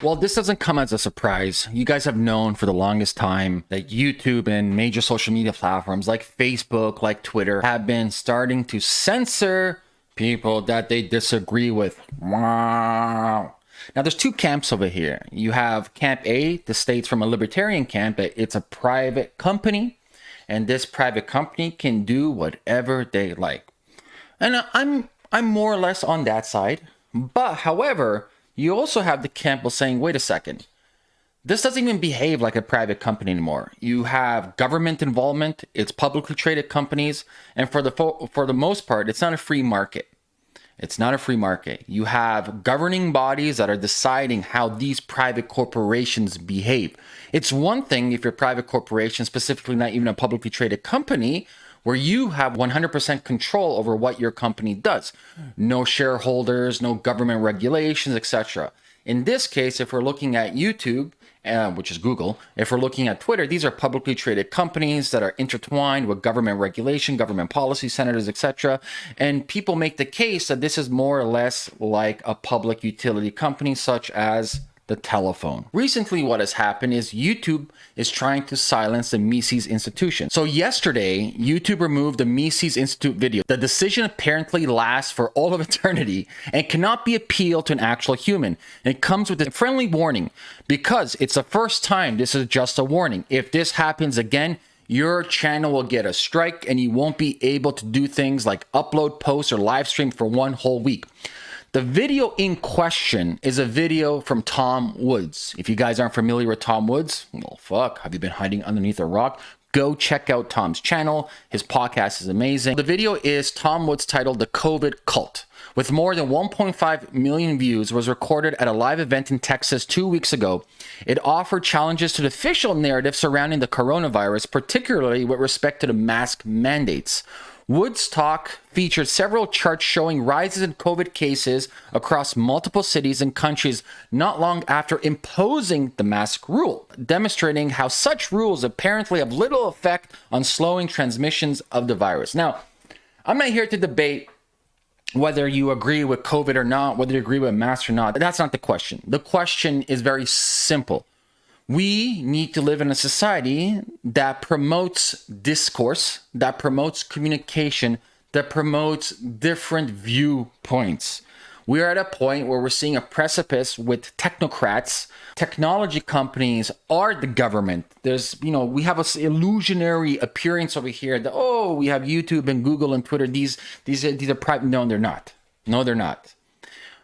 Well, this doesn't come as a surprise. You guys have known for the longest time that YouTube and major social media platforms like Facebook, like Twitter, have been starting to censor people that they disagree with. Wow. Now, there's two camps over here. You have Camp A, the states from a libertarian camp, it's a private company, and this private company can do whatever they like. And I'm I'm more or less on that side. But however, you also have the camp saying, wait a second, this doesn't even behave like a private company anymore. You have government involvement, it's publicly traded companies, and for the for the most part, it's not a free market. It's not a free market. You have governing bodies that are deciding how these private corporations behave. It's one thing if you're a private corporation, specifically not even a publicly traded company, where you have 100% control over what your company does. No shareholders, no government regulations, etc. In this case, if we're looking at YouTube, uh, which is Google, if we're looking at Twitter, these are publicly traded companies that are intertwined with government regulation, government policy, senators, etc. And people make the case that this is more or less like a public utility company, such as the telephone. Recently, what has happened is YouTube is trying to silence the Mises Institution. So yesterday, YouTube removed the Mises Institute video. The decision apparently lasts for all of eternity and cannot be appealed to an actual human. It comes with a friendly warning because it's the first time this is just a warning. If this happens again, your channel will get a strike and you won't be able to do things like upload posts or live stream for one whole week. The video in question is a video from Tom Woods. If you guys aren't familiar with Tom Woods, well, fuck, have you been hiding underneath a rock? Go check out Tom's channel. His podcast is amazing. The video is Tom Woods titled The COVID Cult. With more than 1.5 million views, was recorded at a live event in Texas two weeks ago. It offered challenges to the official narrative surrounding the coronavirus, particularly with respect to the mask mandates. Woods talk featured several charts showing rises in COVID cases across multiple cities and countries not long after imposing the mask rule, demonstrating how such rules apparently have little effect on slowing transmissions of the virus. Now, I'm not here to debate whether you agree with COVID or not, whether you agree with masks or not. That's not the question. The question is very simple we need to live in a society that promotes discourse, that promotes communication, that promotes different viewpoints. We are at a point where we're seeing a precipice with technocrats. Technology companies are the government. There's, you know, we have a illusionary appearance over here that oh, we have YouTube and Google and Twitter. These these these are private. No, they're not. No, they're not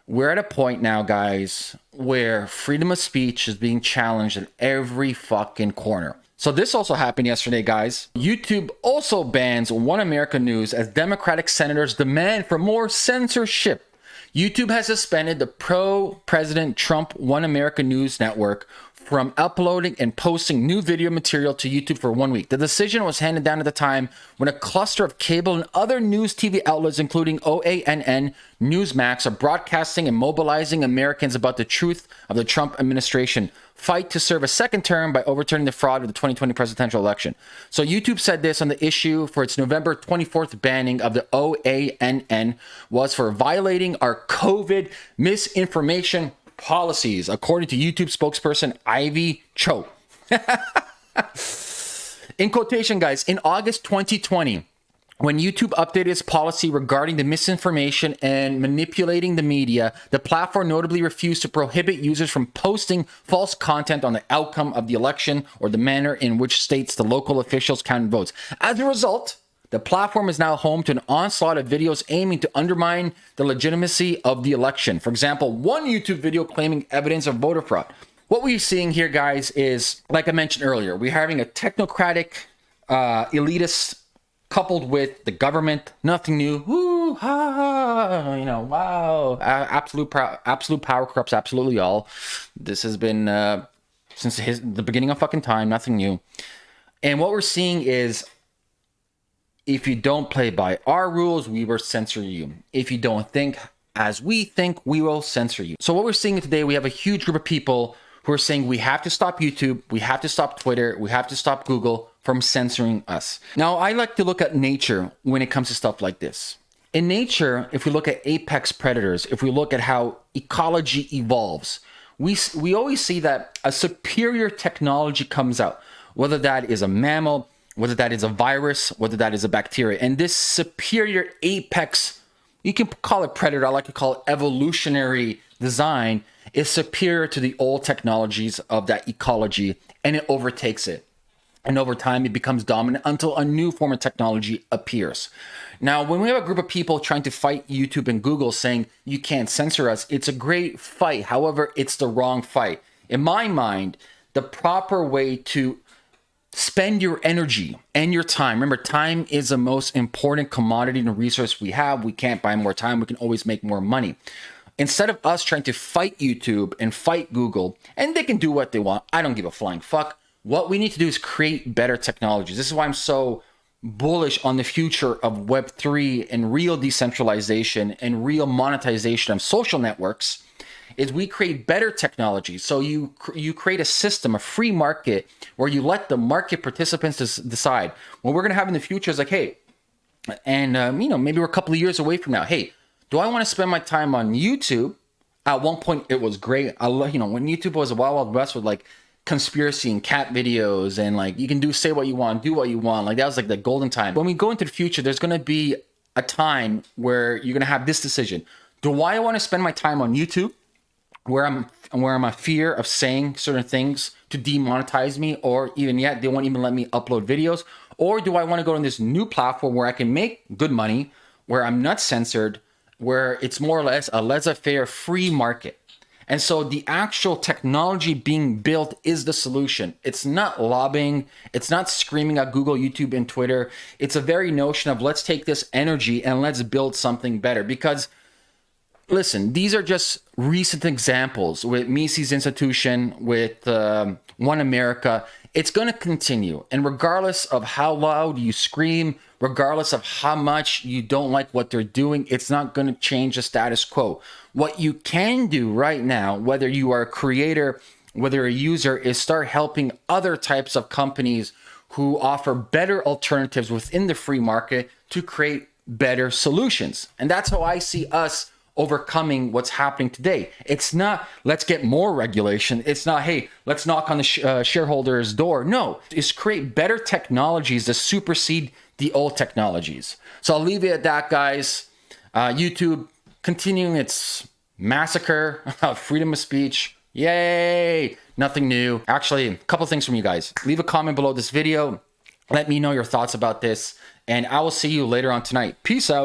we're at a point now, guys, where freedom of speech is being challenged at every fucking corner. So this also happened yesterday, guys. YouTube also bans One America News as Democratic senators demand for more censorship. YouTube has suspended the pro-President Trump One America News network from uploading and posting new video material to YouTube for one week. The decision was handed down at the time when a cluster of cable and other news TV outlets, including OANN, Newsmax, are broadcasting and mobilizing Americans about the truth of the Trump administration fight to serve a second term by overturning the fraud of the 2020 presidential election. So YouTube said this on the issue for its November 24th banning of the OANN was for violating our COVID misinformation policies, according to YouTube spokesperson Ivy Choi. in quotation, guys, in August 2020, when YouTube updated its policy regarding the misinformation and manipulating the media, the platform notably refused to prohibit users from posting false content on the outcome of the election or the manner in which states the local officials counted votes. As a result, the platform is now home to an onslaught of videos aiming to undermine the legitimacy of the election. For example, one YouTube video claiming evidence of voter fraud. What we're seeing here, guys, is like I mentioned earlier, we're having a technocratic, uh, elitist coupled with the government. Nothing new. Woo, ha, you know, wow. Absolute, absolute power corrupts absolutely all. This has been uh, since his, the beginning of fucking time. Nothing new. And what we're seeing is if you don't play by our rules, we will censor you. If you don't think as we think, we will censor you. So what we're seeing today, we have a huge group of people who are saying we have to stop YouTube, we have to stop Twitter, we have to stop Google from censoring us. Now, I like to look at nature when it comes to stuff like this. In nature, if we look at apex predators, if we look at how ecology evolves, we we always see that a superior technology comes out, whether that is a mammal, whether that is a virus, whether that is a bacteria, and this superior apex, you can call it predator, I like to call it evolutionary design, is superior to the old technologies of that ecology, and it overtakes it. And over time, it becomes dominant until a new form of technology appears. Now, when we have a group of people trying to fight YouTube and Google saying you can't censor us, it's a great fight. However, it's the wrong fight. In my mind, the proper way to spend your energy and your time. Remember, time is the most important commodity and resource we have. We can't buy more time. We can always make more money. Instead of us trying to fight YouTube and fight Google, and they can do what they want, I don't give a flying fuck. What we need to do is create better technologies. This is why I'm so bullish on the future of Web3 and real decentralization and real monetization of social networks is we create better technology. So you you create a system, a free market, where you let the market participants decide. What we're going to have in the future is like, hey, and um, you know maybe we're a couple of years away from now. Hey, do I want to spend my time on YouTube? At one point, it was great. I love you know when YouTube was a wild wild west with like conspiracy and cat videos and like you can do say what you want, do what you want. Like that was like the golden time. When we go into the future, there's gonna be a time where you're gonna have this decision. Do I want to spend my time on YouTube where I'm where I'm a fear of saying certain things to demonetize me, or even yet they won't even let me upload videos? Or do I want to go on this new platform where I can make good money, where I'm not censored, where it's more or less a laissez-faire free market? And so the actual technology being built is the solution. It's not lobbying, it's not screaming at Google, YouTube, and Twitter. It's a very notion of let's take this energy and let's build something better. Because listen, these are just recent examples with Mises Institution, with um, One America. It's going to continue. And regardless of how loud you scream, regardless of how much you don't like what they're doing, it's not going to change the status quo. What you can do right now, whether you are a creator, whether a user, is start helping other types of companies who offer better alternatives within the free market to create better solutions. And that's how I see us overcoming what's happening today. It's not let's get more regulation. It's not hey let's knock on the sh- uh, shareholders' door. No, it's create better technologies to supersede the old technologies. So I'll leave it at that, guys. Uh, YouTube continuing its massacre of freedom of speech. Yay! Nothing new. Actually, a couple things from you guys. Leave a comment below this video. Let me know your thoughts about this, and I will see you later on tonight. Peace out.